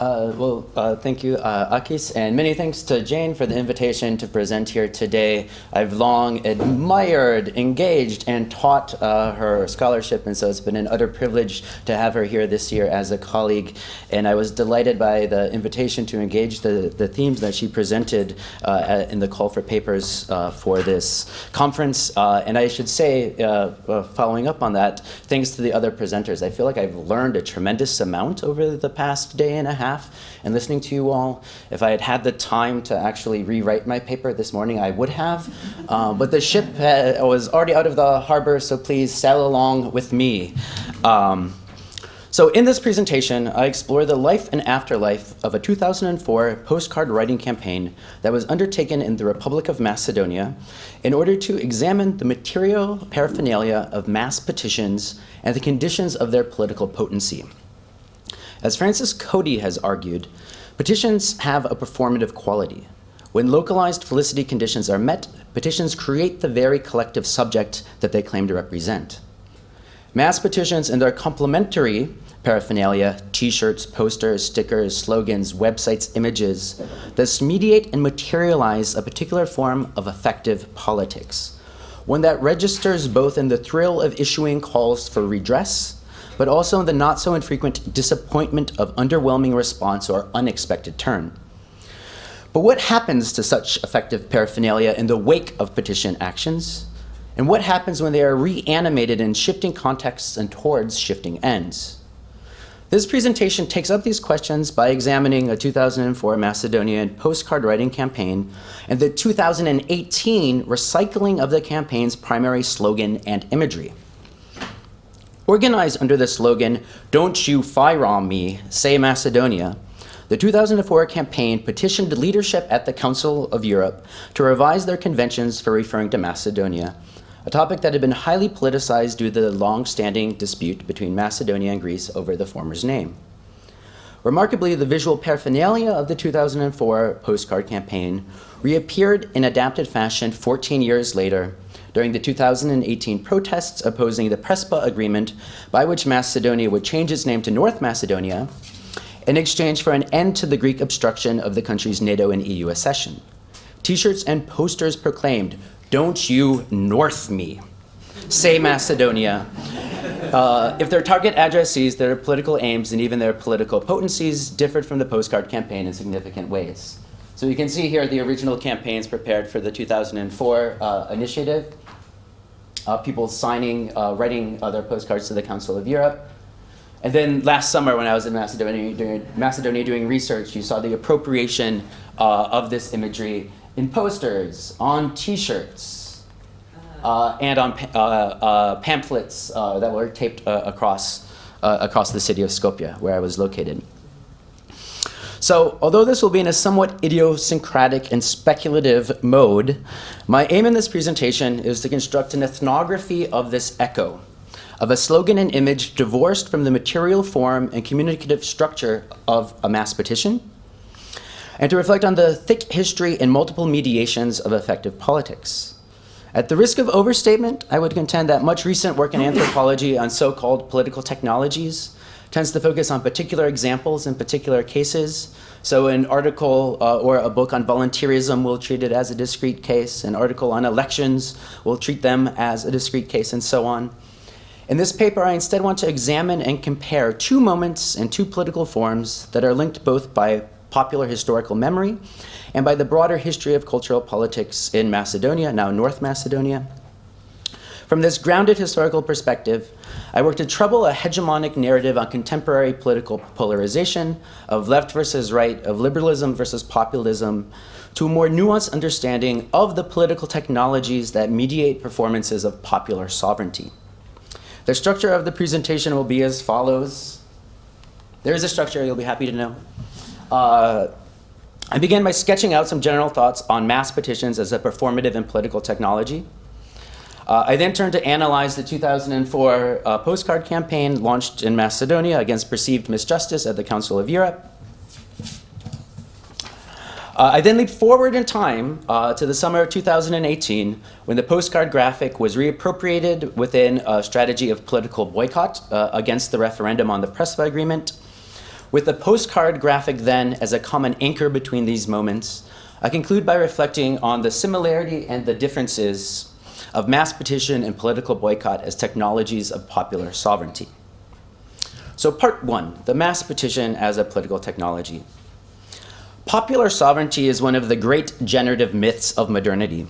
Uh, well, uh, thank you, uh, Akis, and many thanks to Jane for the invitation to present here today. I've long admired, engaged, and taught uh, her scholarship, and so it's been an utter privilege to have her here this year as a colleague. And I was delighted by the invitation to engage the, the themes that she presented uh, in the call for papers uh, for this conference. and I should say, following up on that, thanks to the other presenters, I feel like I've learned a tremendous amount over the past day and a half and listening to you all. If I had had the time to actually rewrite my paper this morning, I would have. Um, but the ship was already out of the harbor, so please sail along with me. Um, so in this presentation, I explore the life and afterlife of a 2004 postcard writing campaign that was undertaken in the Republic of Macedonia in order to examine the material paraphernalia of mass petitions and the conditions of their political potency. As Francis Cody has argued, petitions have a performative quality. When localized felicity conditions are met, petitions create the very collective subject that they claim to represent. Mass petitions and their complementary paraphernalia, t-shirts, posters, stickers, slogans, websites, images, thus mediate and materialize a particular form of effective politics, one that registers both in the thrill of issuing calls for redress but also in the not so infrequent disappointment of underwhelming response or unexpected turn. But what happens to such effective paraphernalia in the wake of petition actions? And what happens when they are reanimated in shifting contexts and towards shifting ends? This presentation takes up these questions by examining a 2004 Macedonian postcard writing campaign and the 2018 recycling of the campaign's primary slogan and imagery. Organized under the slogan, Don't You FYROM Me, Say Macedonia, the 2004 campaign petitioned leadership at the Council of Europe to revise their conventions for referring to Macedonia, a topic that had been highly politicized due to the long-standing dispute between Macedonia and Greece over the former's name. Remarkably, the visual paraphernalia of the 2004 postcard campaign reappeared in adapted fashion 14 years later during the 2018 protests opposing the Prespa agreement by which Macedonia would change its name to North Macedonia in exchange for an end to the Greek obstruction of the country's NATO and EU accession. T-shirts and posters proclaimed, don't you North me, say Macedonia. Uh, if their target addressees, their political aims, and even their political potencies differed from the postcard campaign in significant ways. So you can see here the original campaigns prepared for the 2004 uh, initiative uh, people signing, uh, writing their postcards to the Council of Europe. And then last summer when I was in Macedonia doing, Macedonia doing research, you saw the appropriation uh, of this imagery in posters, on t-shirts, uh, and on uh, uh, pamphlets that were taped across, across the city of Skopje, where I was located. So although this will be in a somewhat idiosyncratic and speculative mode, my aim in this presentation is to construct an ethnography of this echo, of a slogan and image divorced from the material form and communicative structure of a mass petition, and to reflect on the thick history and multiple mediations of effective politics. At the risk of overstatement, I would contend that much recent work in anthropology on so-called political technologies tends to focus on particular examples in particular cases. So an article uh, or a book on volunteerism will treat it as a discrete case. An article on elections will treat them as a discrete case and so on. In this paper, I instead want to examine and compare two moments and two political forms that are linked both by popular historical memory and by the broader history of cultural politics in Macedonia, now North Macedonia, from this grounded historical perspective, I worked to trouble a hegemonic narrative on contemporary political polarization, of left versus right, of liberalism versus populism, to a more nuanced understanding of the political technologies that mediate performances of popular sovereignty. The structure of the presentation will be as follows. There is a structure you'll be happy to know. Uh, I began by sketching out some general thoughts on mass petitions as a performative and political technology. Uh, I then turned to analyze the 2004 uh, postcard campaign launched in Macedonia against perceived misjustice at the Council of Europe. Uh, I then leaped forward in time uh, to the summer of 2018 when the postcard graphic was reappropriated within a strategy of political boycott uh, against the referendum on the Prespa agreement With the postcard graphic then as a common anchor between these moments, I conclude by reflecting on the similarity and the differences of mass petition and political boycott as technologies of popular sovereignty. So part one, the mass petition as a political technology. Popular sovereignty is one of the great generative myths of modernity.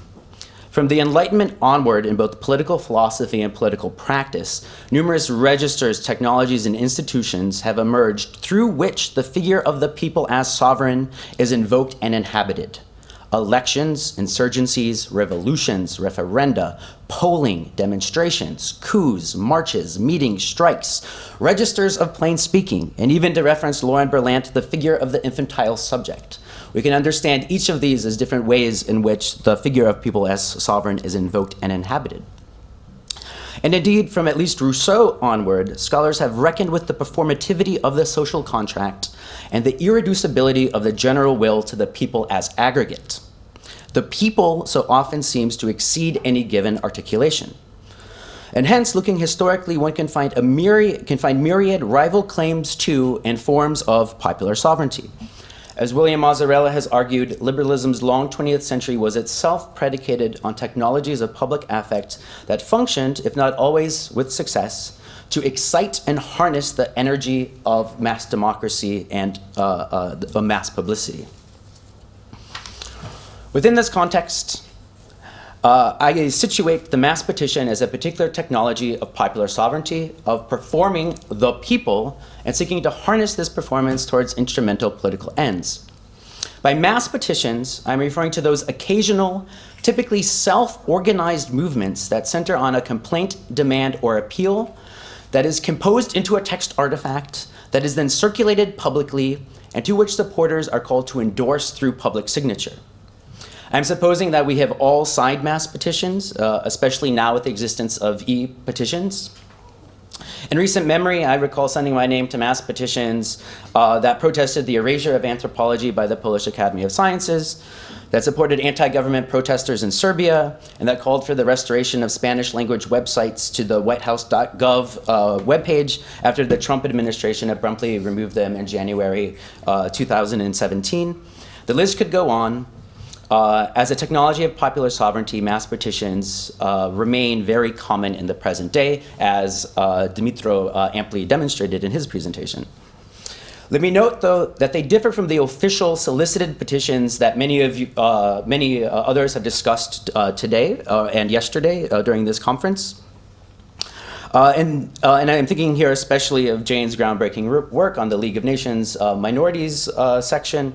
From the Enlightenment onward in both political philosophy and political practice, numerous registers, technologies, and institutions have emerged through which the figure of the people as sovereign is invoked and inhabited. Elections, insurgencies, revolutions, referenda, polling, demonstrations, coups, marches, meetings, strikes, registers of plain speaking, and even to reference Lauren Berlant, the figure of the infantile subject. We can understand each of these as different ways in which the figure of people as sovereign is invoked and inhabited. And indeed, from at least Rousseau onward, scholars have reckoned with the performativity of the social contract and the irreducibility of the general will to the people as aggregate. The people so often seems to exceed any given articulation. And hence, looking historically, one can find, a myriad, can find myriad rival claims to and forms of popular sovereignty. As William Mazzarella has argued, liberalism's long 20th century was itself predicated on technologies of public affect that functioned, if not always with success, to excite and harness the energy of mass democracy and uh, uh, mass publicity. Within this context, uh, I situate the mass petition as a particular technology of popular sovereignty, of performing the people, and seeking to harness this performance towards instrumental political ends. By mass petitions, I'm referring to those occasional, typically self-organized movements that center on a complaint, demand, or appeal that is composed into a text artifact that is then circulated publicly and to which supporters are called to endorse through public signature. I'm supposing that we have all signed mass petitions, uh, especially now with the existence of e-petitions. In recent memory, I recall sending my name to mass petitions uh, that protested the erasure of anthropology by the Polish Academy of Sciences, that supported anti-government protesters in Serbia, and that called for the restoration of Spanish language websites to the whitehouse.gov uh, webpage after the Trump administration abruptly removed them in January uh, 2017. The list could go on, uh, as a technology of popular sovereignty, mass petitions uh, remain very common in the present day, as uh, Dimitro uh, amply demonstrated in his presentation. Let me note, though, that they differ from the official solicited petitions that many of you, uh, many uh, others have discussed today and yesterday during this conference. and, and I'm thinking here especially of Jane's groundbreaking work on the League of Nations minorities section,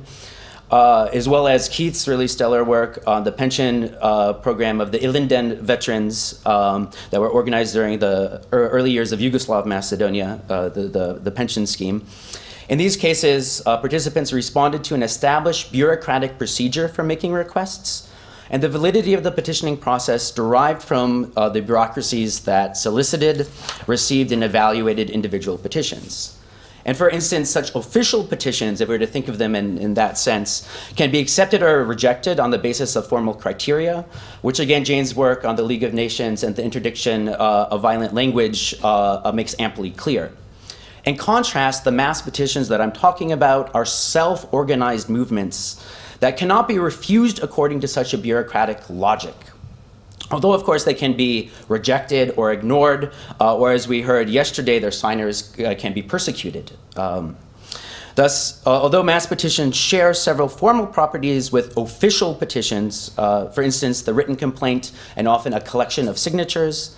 uh, as well as Keith's really stellar work on the pension uh, program of the Ilinden veterans um, that were organized during the early years of Yugoslav Macedonia, uh, the, the, the, pension scheme. In these cases, uh, participants responded to an established bureaucratic procedure for making requests, and the validity of the petitioning process derived from uh, the bureaucracies that solicited, received, and evaluated individual petitions. And for instance, such official petitions, if we were to think of them in, in that sense, can be accepted or rejected on the basis of formal criteria, which again, Jane's work on the League of Nations and the interdiction uh, of violent language uh, uh, makes amply clear. In contrast, the mass petitions that I'm talking about are self-organized movements that cannot be refused according to such a bureaucratic logic. Although, of course, they can be rejected or ignored, uh, or as we heard yesterday, their signers uh, can be persecuted. Um, thus, uh, although mass petitions share several formal properties with official petitions, uh, for instance, the written complaint and often a collection of signatures,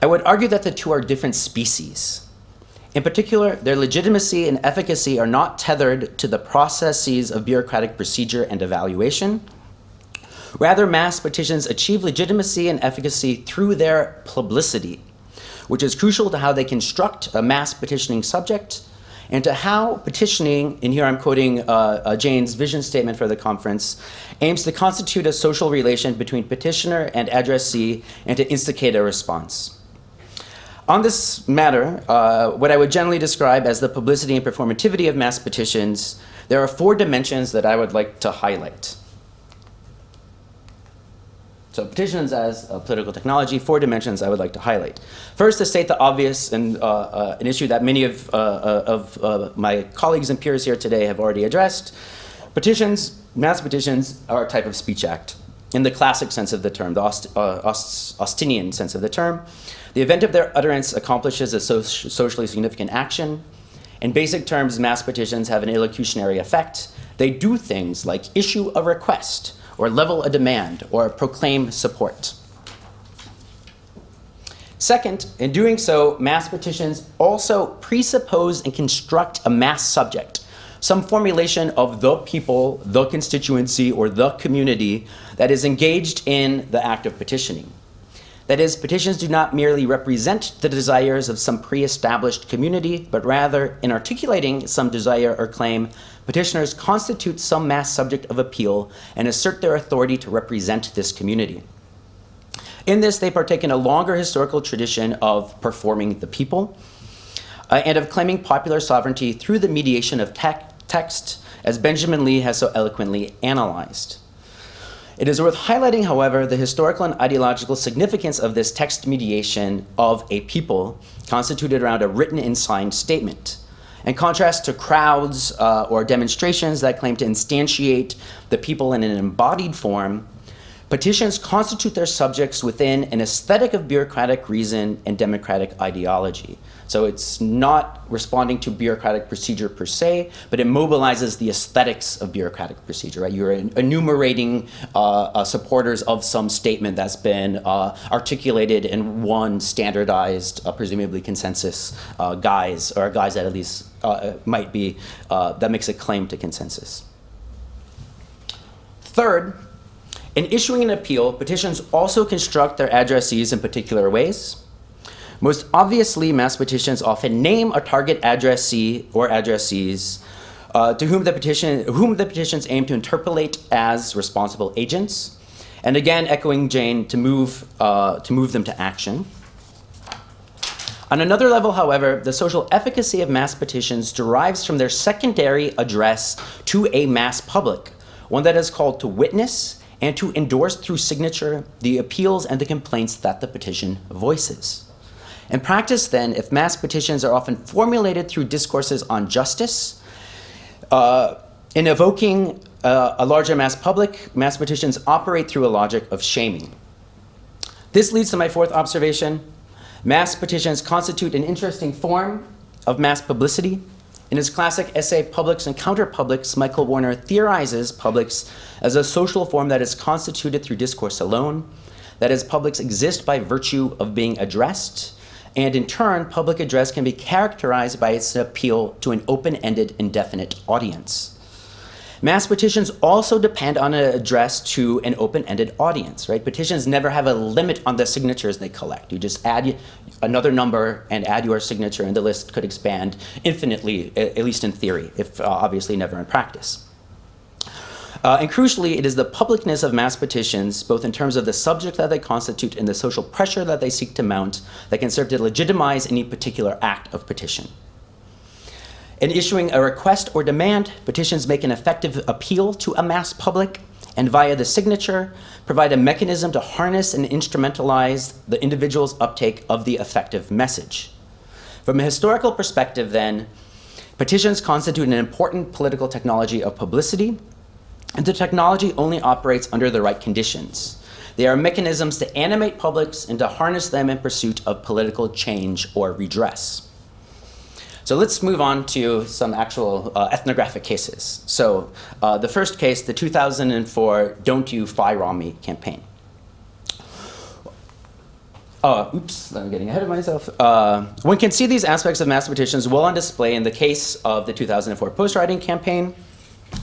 I would argue that the two are different species. In particular, their legitimacy and efficacy are not tethered to the processes of bureaucratic procedure and evaluation, Rather, mass petitions achieve legitimacy and efficacy through their publicity, which is crucial to how they construct a mass petitioning subject and to how petitioning, and here I'm quoting uh, uh, Jane's vision statement for the conference, aims to constitute a social relation between petitioner and addressee and to instigate a response. On this matter, uh, what I would generally describe as the publicity and performativity of mass petitions, there are four dimensions that I would like to highlight. So petitions as a political technology, four dimensions I would like to highlight. First, to state the obvious and uh, uh, an issue that many of, uh, uh of uh, my colleagues and peers here today have already addressed. Petitions, mass petitions, are a type of speech act in the classic sense of the term, the Aust uh, Aust Austinian sense of the term. The event of their utterance accomplishes a so socially significant action. In basic terms, mass petitions have an illocutionary effect. They do things like issue a request, or level a demand, or proclaim support. Second, in doing so, mass petitions also presuppose and construct a mass subject, some formulation of the people, the constituency, or the community that is engaged in the act of petitioning. That is, petitions do not merely represent the desires of some pre-established community, but rather, in articulating some desire or claim, petitioners constitute some mass subject of appeal and assert their authority to represent this community. In this, they partake in a longer historical tradition of performing the people uh, and of claiming popular sovereignty through the mediation of te text, as Benjamin Lee has so eloquently analyzed. It is worth highlighting, however, the historical and ideological significance of this text mediation of a people constituted around a written and signed statement. In contrast to crowds uh, or demonstrations that claim to instantiate the people in an embodied form, petitions constitute their subjects within an aesthetic of bureaucratic reason and democratic ideology. So it's not responding to bureaucratic procedure per se, but it mobilizes the aesthetics of bureaucratic procedure. Right? You're enumerating uh, uh, supporters of some statement that's been uh, articulated in one standardized, uh, presumably consensus uh, guise, or a guise that at least uh, might be, that makes a claim to consensus. Third, in issuing an appeal, petitions also construct their addressees in particular ways. Most obviously, mass petitions often name a target addressee or addressees uh, to whom the, petition, whom the petitions aim to interpolate as responsible agents, and again echoing Jane to move, uh, to move them to action. On another level, however, the social efficacy of mass petitions derives from their secondary address to a mass public, one that is called to witness and to endorse through signature the appeals and the complaints that the petition voices. In practice, then, if mass petitions are often formulated through discourses on justice, uh, in evoking uh, a larger mass public, mass petitions operate through a logic of shaming. This leads to my fourth observation. Mass petitions constitute an interesting form of mass publicity. In his classic essay, Publics and Counterpublics, Michael Warner theorizes publics as a social form that is constituted through discourse alone, that is, publics exist by virtue of being addressed, and in turn, public address can be characterized by its appeal to an open-ended, indefinite audience. Mass petitions also depend on an address to an open-ended audience, right? Petitions never have a limit on the signatures they collect. You just add another number and add your signature and the list could expand infinitely, at least in theory, if uh, obviously never in practice. Uh, and crucially, it is the publicness of mass petitions, both in terms of the subject that they constitute and the social pressure that they seek to mount, that can serve to legitimize any particular act of petition. In issuing a request or demand, petitions make an effective appeal to a mass public and via the signature, provide a mechanism to harness and instrumentalize the individual's uptake of the effective message. From a historical perspective then, petitions constitute an important political technology of publicity the technology only operates under the right conditions. They are mechanisms to animate publics and to harness them in pursuit of political change or redress. So let's move on to some actual uh, ethnographic cases. So uh, the first case, the 2004 Don't You FYROM Me campaign. Uh, oops, I'm getting ahead of myself. Uh, one can see these aspects of mass petitions well on display in the case of the 2004 postwriting campaign,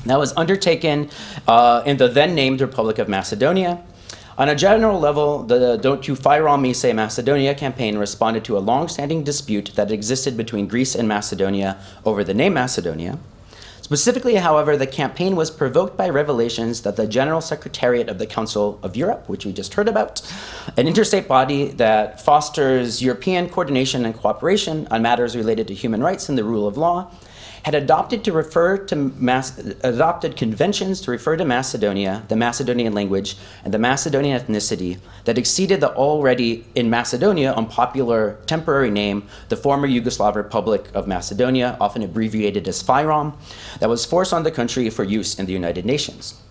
that was undertaken uh, in the then named Republic of Macedonia. On a general level, the Don't You FYROM Me, Say Macedonia campaign responded to a long-standing dispute that existed between Greece and Macedonia over the name Macedonia. Specifically, however, the campaign was provoked by revelations that the General Secretariat of the Council of Europe, which we just heard about, an interstate body that fosters European coordination and cooperation on matters related to human rights and the rule of law, had adopted to refer to Mas adopted conventions to refer to Macedonia, the Macedonian language, and the Macedonian ethnicity that exceeded the already in Macedonia unpopular temporary name, the former Yugoslav Republic of Macedonia, often abbreviated as FYROM, that was forced on the country for use in the United Nations.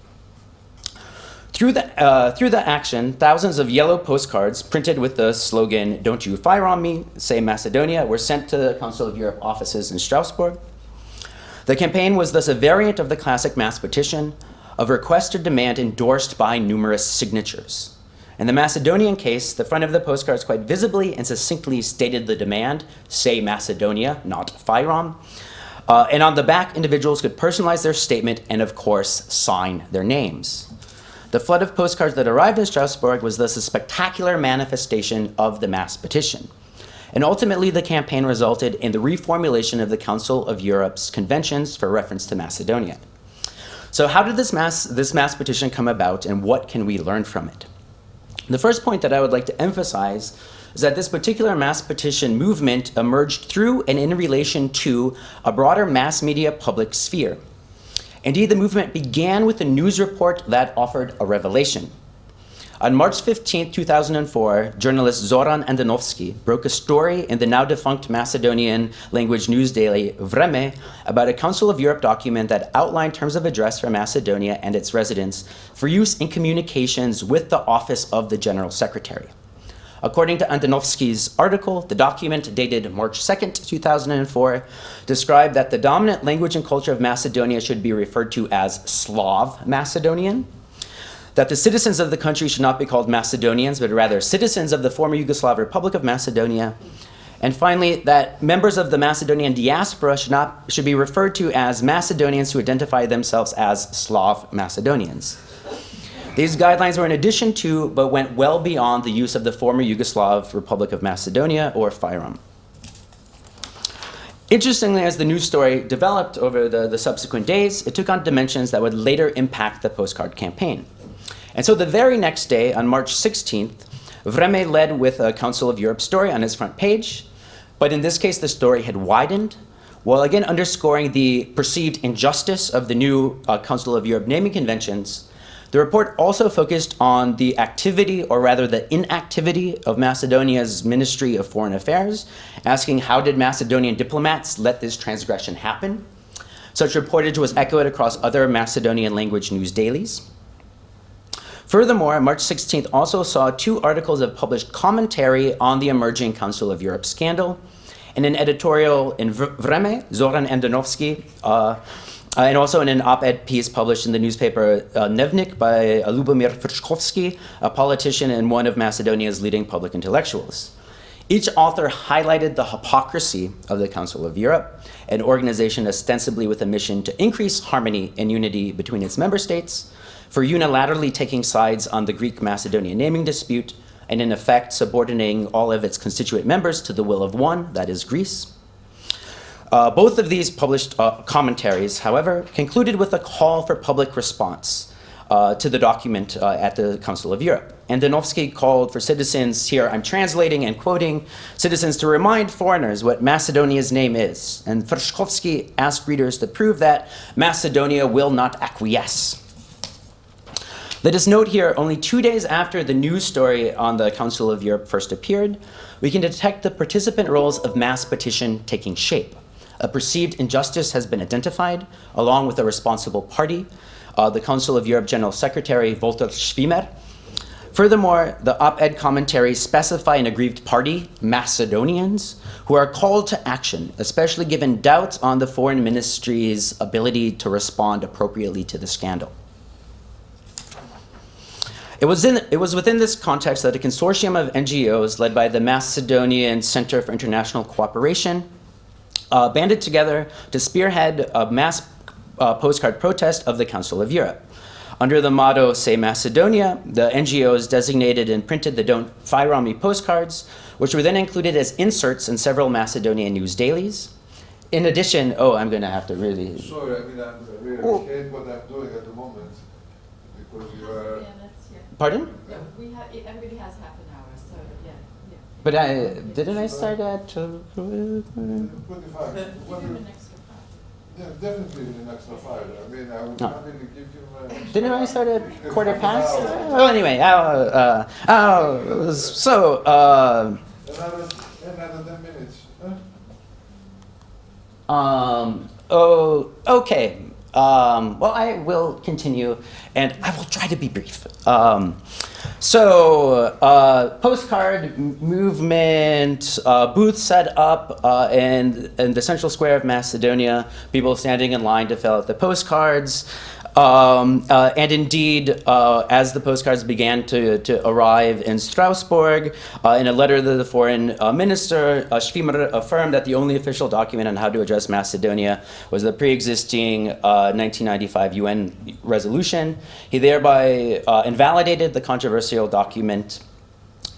Through the, uh, through the action, thousands of yellow postcards printed with the slogan, Don't you FYROM me, say Macedonia, were sent to the Council of Europe offices in Strasbourg. The campaign was thus a variant of the classic mass petition of request or demand endorsed by numerous signatures. In the Macedonian case, the front of the postcards quite visibly and succinctly stated the demand, say Macedonia, not FYROM. Uh, and on the back, individuals could personalize their statement and, of course, sign their names. The flood of postcards that arrived in Strasbourg was thus a spectacular manifestation of the mass petition. And ultimately, the campaign resulted in the reformulation of the Council of Europe's conventions for reference to Macedonia. So how did this mass, this mass petition come about and what can we learn from it? The first point that I would like to emphasize is that this particular mass petition movement emerged through and in relation to a broader mass media public sphere. Indeed, the movement began with a news report that offered a revelation. On March 15, 2004, journalist Zoran Andonovski broke a story in the now defunct Macedonian language news daily Vreme about a Council of Europe document that outlined terms of address for Macedonia and its residents for use in communications with the Office of the General Secretary. According to Andonovski's article, the document dated March 2, 2004, described that the dominant language and culture of Macedonia should be referred to as Slav Macedonian, that the citizens of the country should not be called Macedonians, but rather citizens of the former Yugoslav Republic of Macedonia. And finally, that members of the Macedonian diaspora should, not, should be referred to as Macedonians who identify themselves as Slav Macedonians. These guidelines were in addition to, but went well beyond the use of the former Yugoslav Republic of Macedonia, or FYROM. Interestingly, as the news story developed over the, the subsequent days, it took on dimensions that would later impact the postcard campaign. And so the very next day, on March 16th, Vreme led with a Council of Europe story on his front page, but in this case, the story had widened, while again underscoring the perceived injustice of the new uh, Council of Europe naming conventions. The report also focused on the activity, or rather the inactivity, of Macedonia's Ministry of Foreign Affairs, asking how did Macedonian diplomats let this transgression happen? Such reportage was echoed across other Macedonian language news dailies. Furthermore, March 16th also saw two articles of published commentary on the emerging Council of Europe scandal. In an editorial in Vreme, Zoran Andonovski, uh, uh, and also in an op-ed piece published in the newspaper uh, Dnevnik by uh, Lubomir Frčkovski, a politician and one of Macedonia's leading public intellectuals. Each author highlighted the hypocrisy of the Council of Europe, an organization ostensibly with a mission to increase harmony and unity between its member states, for unilaterally taking sides on the Greek-Macedonian naming dispute and in effect subordinating all of its constituent members to the will of one, that is Greece. Uh, both of these published uh, commentaries, however, concluded with a call for public response uh, to the document uh, at the Council of Europe. Andonovski called for citizens, here I'm translating and quoting, citizens to remind foreigners what Macedonia's name is. And Frčkovski asked readers to prove that Macedonia will not acquiesce let us note here, only two days after the news story on the Council of Europe first appeared, we can detect the participant roles of mass petition taking shape. A perceived injustice has been identified, along with a responsible party, uh, the Council of Europe General Secretary Walter Schwimmer. Furthermore, the op-ed commentaries specify an aggrieved party, Macedonians, who are called to action, especially given doubts on the foreign ministry's ability to respond appropriately to the scandal. It was, in, it was within this context that a consortium of NGOs led by the Macedonian Center for International Cooperation uh, banded together to spearhead a mass uh, postcard protest of the Council of Europe. Under the motto, Say Macedonia, the NGOs designated and printed the Don't FYROM Me postcards, which were then included as inserts in several Macedonian news dailies. in addition, oh, I'm going to have to really. Sorry, I mean, I'm really Oh. hate what I'm doing at the moment because you are. Yeah, that's, yeah. Pardon? Yeah, we have, everybody has half an hour, so, yeah, yeah. But I didn't I start at. Uh, 25. Give What him an extra five. yeah, definitely in the next five. I mean, I would No. happily give you. Uh, Didn't I start at quarter past? hour. Well, anyway, uh, uh, uh, so uh, Another, another 10 minutes. Huh? Um, oh, okay. Um, well, I will continue, and I will try to be brief. Um, so, uh, postcard movement, uh, booth set up uh, in, in the central square of Macedonia, people standing in line to fill out the postcards. Um, uh, and indeed, uh, as the postcards began to, to arrive in Strasbourg, uh, in a letter to the foreign uh, minister, uh, Schwimmer affirmed that the only official document on how to address Macedonia was the pre-existing uh, 1995 UN resolution. He thereby uh, invalidated the controversial document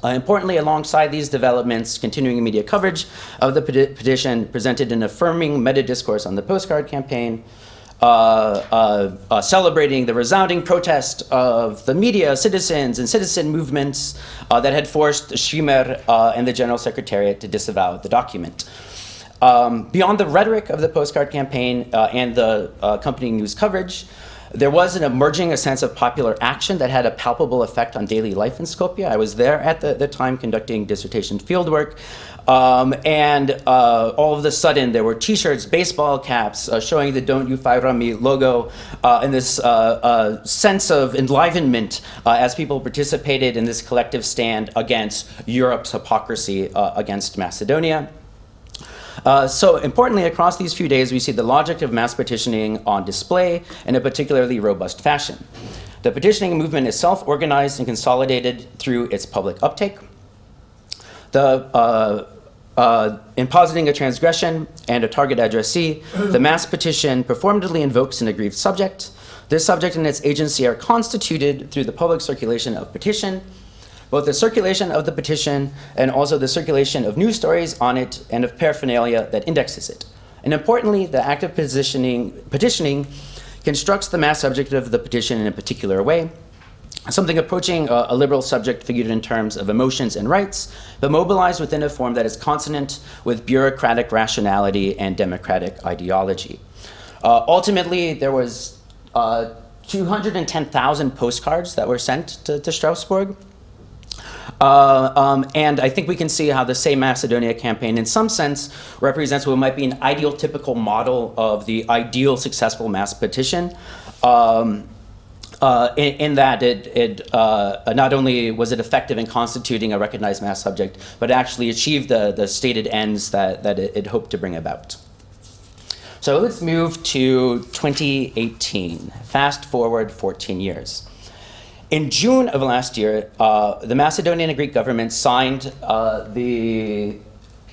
uh, importantly, alongside these developments, continuing media coverage of the peti- petition presented an affirming meta discourse on the postcard campaign, uh, uh, uh, celebrating the resounding protest of the media, citizens, and citizen movements uh, that had forced Schwimmer uh, and the General Secretariat to disavow the document. Um, beyond the rhetoric of the postcard campaign uh, and the uh, accompanying news coverage, there was an emerging a sense of popular action that had a palpable effect on daily life in Skopje. I was there at the, the time conducting dissertation fieldwork. Um, and uh, all of a sudden, there were T-shirts, baseball caps uh, showing the "Don't You FYROM Me" logo, uh, and this uh, uh, sense of enlivenment uh, as people participated in this collective stand against Europe's hypocrisy against Macedonia. Uh, so importantly, across these few days, we see the logic of mass petitioning on display in a particularly robust fashion. The petitioning movement is self-organized and consolidated through its public uptake. The, uh, uh, in positing a transgression and a target addressee, the mass petition performatively invokes an aggrieved subject. This subject and its agency are constituted through the public circulation of petition, both the circulation of the petition and also the circulation of news stories on it and of paraphernalia that indexes it. And importantly, the act of petitioning, petitioning constructs the mass subject of the petition in a particular way, something approaching a, a liberal subject figured in terms of emotions and rights, but mobilized within a form that is consonant with bureaucratic rationality and democratic ideology. Uh, ultimately, there was uh, 210,000 postcards that were sent to, to Strasbourg. Uh, um, and I think we can see how the Say Macedonia campaign, in some sense, represents what might be an ideal typical model of the ideal successful mass petition. Um, uh, in, in that it, it uh, not only was it effective in constituting a recognized mass subject, but actually achieved the, the stated ends that, that it, it hoped to bring about. So let's move to 2018. Fast forward 14 years. In June of last year, uh, the Macedonian and Greek government signed uh, the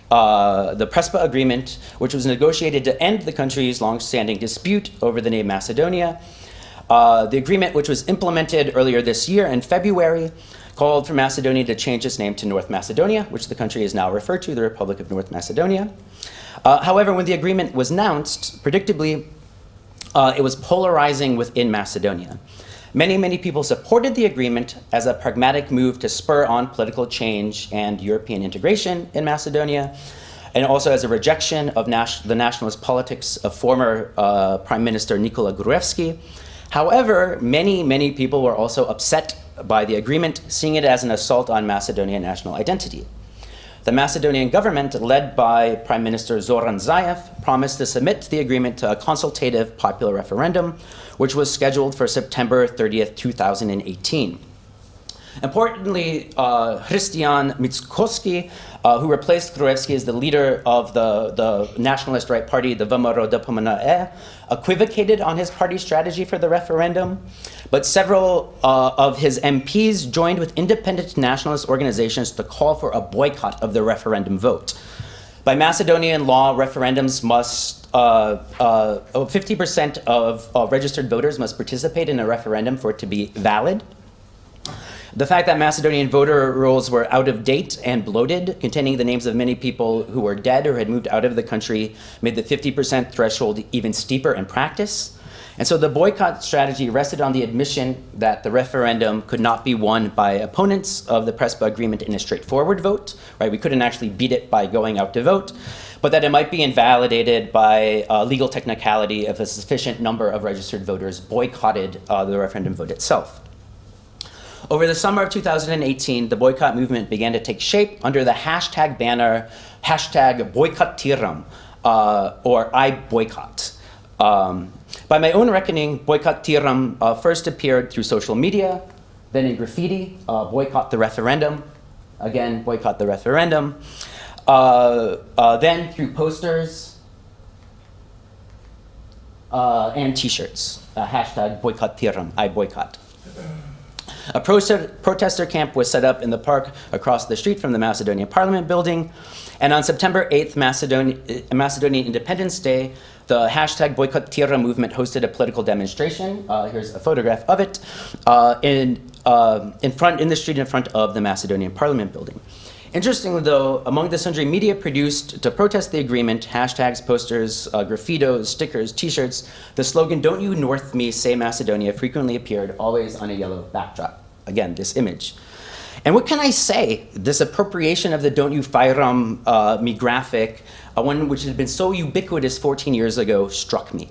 uh, the Prespa agreement, which was negotiated to end the country's long-standing dispute over the name Macedonia. Uh, the agreement, which was implemented earlier this year in February, called for Macedonia to change its name to North Macedonia, which the country is now referred to, the Republic of North Macedonia. Uh, however, when the agreement was announced, predictably, uh, it was polarizing within Macedonia. Many, many people supported the agreement as a pragmatic move to spur on political change and European integration in Macedonia, and also as a rejection of nas- the nationalist politics of former uh, Prime Minister Nikola Gruevski. However, many, many people were also upset by the agreement, seeing it as an assault on Macedonian national identity. The Macedonian government, led by Prime Minister Zoran Zaev, promised to submit the agreement to a consultative popular referendum, which was scheduled for September 30th, 2018. Importantly, uh, Christian Mickoski, uh, who replaced Gruevski as the leader of the, the nationalist right party, the VMRO DPMNE, equivocated on his party strategy for the referendum. But several uh, of his MPs joined with independent nationalist organizations to call for a boycott of the referendum vote. By Macedonian law, referendums must, uh, uh, 50% of uh, registered voters must participate in a referendum for it to be valid. The fact that Macedonian voter rolls were out of date and bloated, containing the names of many people who were dead or had moved out of the country, made the 50% threshold even steeper in practice. And so the boycott strategy rested on the admission that the referendum could not be won by opponents of the PRESPA agreement in a straightforward vote, right? We couldn't actually beat it by going out to vote, but that it might be invalidated by uh, legal technicality if a sufficient number of registered voters boycotted uh, the referendum vote itself. Over the summer of 2018, the boycott movement began to take shape under the hashtag banner, hashtag Bojkotiram, uh, or I boycott. Um, by my own reckoning, Bojkotiram uh, first appeared through social media, then in graffiti, uh, boycott the referendum, again, boycott the referendum, uh, uh, then through posters uh, and t-shirts, hashtag Bojkotiram, I boycott. A protester camp was set up in the park across the street from the Macedonian Parliament building. And on September 8th, Macedonian, Macedonian Independence Day, the hashtag Boycott Tira movement hosted a political demonstration. Uh, here's a photograph of it uh, in, uh, in front in the street in front of the Macedonian Parliament building. Interestingly, though, among the sundry media produced to protest the agreement, hashtags, posters, uh, graffitos, stickers, t-shirts, the slogan, don't you North me, say Macedonia, frequently appeared, always on a yellow backdrop. Again, this image. And what can I say? This appropriation of the don't you FYROM uh, me graphic, uh, one which had been so ubiquitous 14 years ago, struck me.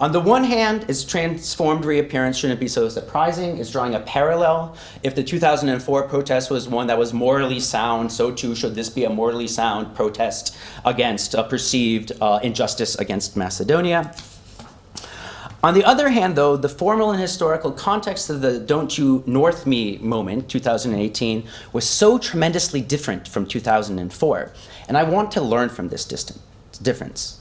On the one hand, its transformed reappearance shouldn't be so surprising. It's drawing a parallel. If the 2004 protest was one that was morally sound, so too should this be a morally sound protest against a perceived uh, injustice against Macedonia. On the other hand, though, the formal and historical context of the Don't You North Me moment, 2018, was so tremendously different from 2004. And I want to learn from this distance, difference.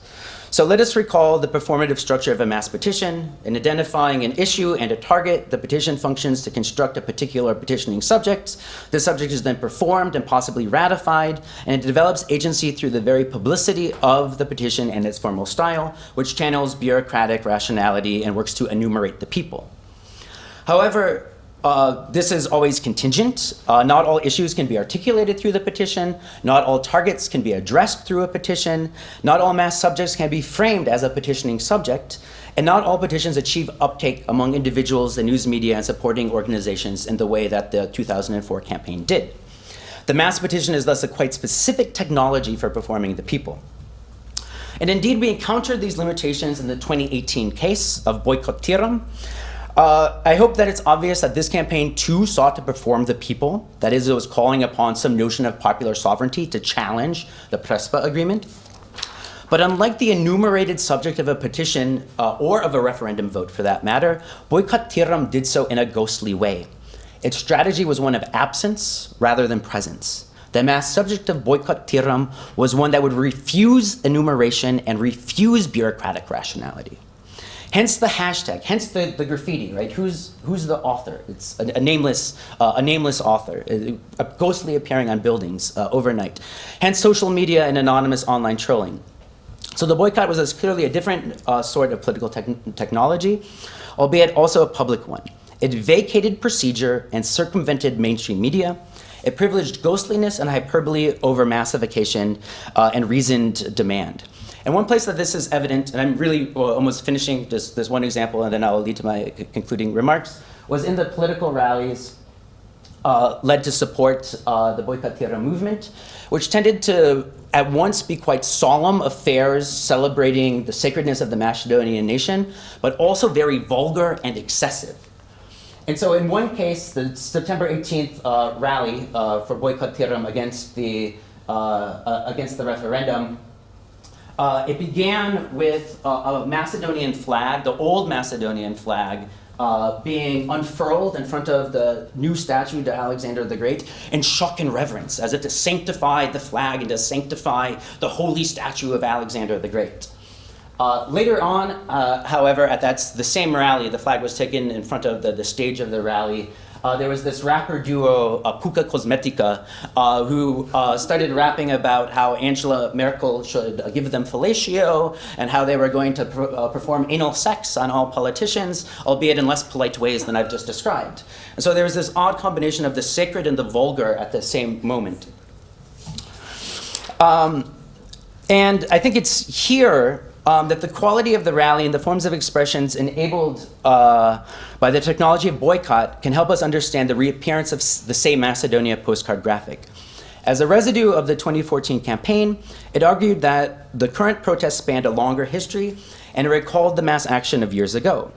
So let us recall the performative structure of a mass petition. In identifying an issue and a target, the petition functions to construct a particular petitioning subject. The subject is then performed and possibly ratified, and it develops agency through the very publicity of the petition and its formal style, which channels bureaucratic rationality and works to enumerate the people. However, uh, this is always contingent. Uh, not all issues can be articulated through the petition. Not all targets can be addressed through a petition. Not all mass subjects can be framed as a petitioning subject. And not all petitions achieve uptake among individuals, the news media, and supporting organizations in the way that the 2004 campaign did. The mass petition is thus a quite specific technology for performing the people. And indeed, we encountered these limitations in the 2018 case of Bojkotiram, uh, I hope that it's obvious that this campaign too sought to perform the people. That is, it was calling upon some notion of popular sovereignty to challenge the Prespa agreement. But unlike the enumerated subject of a petition, uh, or of a referendum vote for that matter, Bojkotiram did so in a ghostly way. Its strategy was one of absence rather than presence. The mass subject of Bojkotiram was one that would refuse enumeration and refuse bureaucratic rationality. Hence the hashtag, hence the, the graffiti, right? Who's, who's the author? It's a, a nameless, uh, a nameless author, uh, ghostly appearing on buildings uh, overnight. Hence social media and anonymous online trolling. So the boycott was as clearly a different uh, sort of political te technology, albeit also a public one. It vacated procedure and circumvented mainstream media. It privileged ghostliness and hyperbole over massification uh, and reasoned demand. And one place that this is evident, and I'm really well, almost finishing just this one example, and then I'll lead to my concluding remarks, was in the political rallies uh, led to support uh, the Tierra movement, which tended to at once be quite solemn affairs celebrating the sacredness of the Macedonian nation, but also very vulgar and excessive. And so in one case, the September 18th uh, rally uh, for Tiram against the, uh, uh, against the referendum uh, it began with a, a, Macedonian flag, the old Macedonian flag, uh, being unfurled in front of the new statue to Alexander the Great in shock and reverence, as if to sanctify the flag and to sanctify the holy statue of Alexander the Great. Uh, later on, uh, however, at that the same rally, the flag was taken in front of the, the stage of the rally, uh, there was this rapper duo, uh, Puka Cosmetica, uh, who uh, started rapping about how Angela Merkel should uh, give them fellatio and how they were going to uh, perform anal sex on all politicians, albeit in less polite ways than I've just described. And so there was this odd combination of the sacred and the vulgar at the same moment. Um, and I think it's here um, that the quality of the rally and the forms of expressions enabled uh, by the technology of boycott can help us understand the reappearance of the same Macedonia postcard graphic. As a residue of the 2014 campaign, it argued that the current protests spanned a longer history and recalled the mass action of years ago.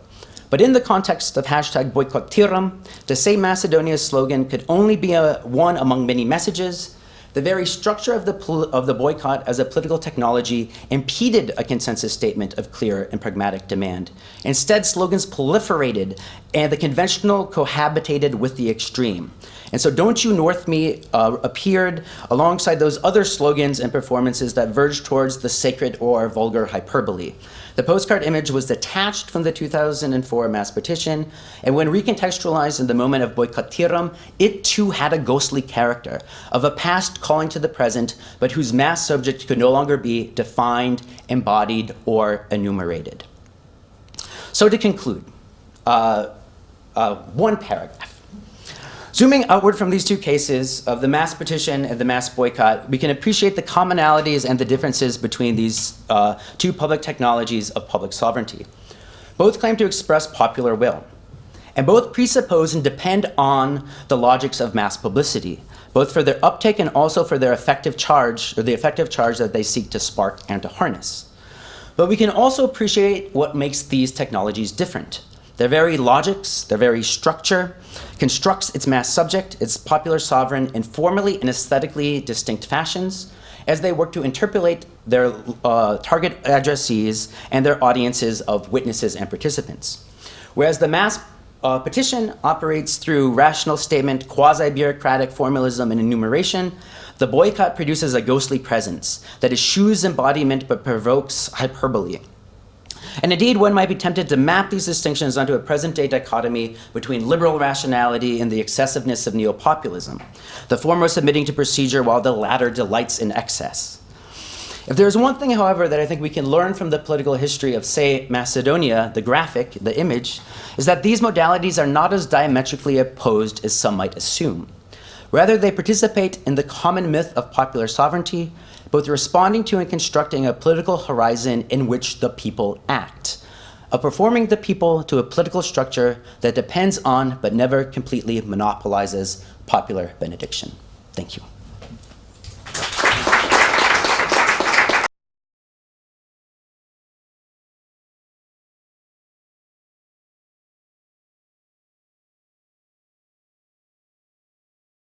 But in the context of hashtag Bojkotiram, the same Macedonia slogan could only be a, one among many messages. The very structure of the, of the boycott as a political technology impeded a consensus statement of clear and pragmatic demand. Instead, slogans proliferated and the conventional cohabitated with the extreme. And so, Don't You North Me uh, appeared alongside those other slogans and performances that verged towards the sacred or vulgar hyperbole. The postcard image was detached from the 2004 mass petition, and when recontextualized in the moment of Bojkotiram, it too had a ghostly character of a past calling to the present, but whose mass subject could no longer be defined, embodied, or enumerated. So, to conclude, uh, uh, one paragraph. Zooming outward from these two cases of the mass petition and the mass boycott, we can appreciate the commonalities and the differences between these uh, two public technologies of public sovereignty. Both claim to express popular will, and both presuppose and depend on the logics of mass publicity, both for their uptake and also for their effective charge, or the effective charge that they seek to spark and to harness. But we can also appreciate what makes these technologies different. Their very logics, their very structure, constructs its mass subject, its popular sovereign, in formally and aesthetically distinct fashions as they work to interpolate their uh, target addressees and their audiences of witnesses and participants. Whereas the mass uh, petition operates through rational statement, quasi bureaucratic formalism, and enumeration, the boycott produces a ghostly presence that eschews embodiment but provokes hyperbole. And indeed, one might be tempted to map these distinctions onto a present day dichotomy between liberal rationality and the excessiveness of neopopulism, the former submitting to procedure while the latter delights in excess. If there's one thing, however, that I think we can learn from the political history of, say, Macedonia, the graphic, the image, is that these modalities are not as diametrically opposed as some might assume. Rather, they participate in the common myth of popular sovereignty, both responding to and constructing a political horizon in which the people act, of performing the people to a political structure that depends on but never completely monopolizes popular benediction. Thank you.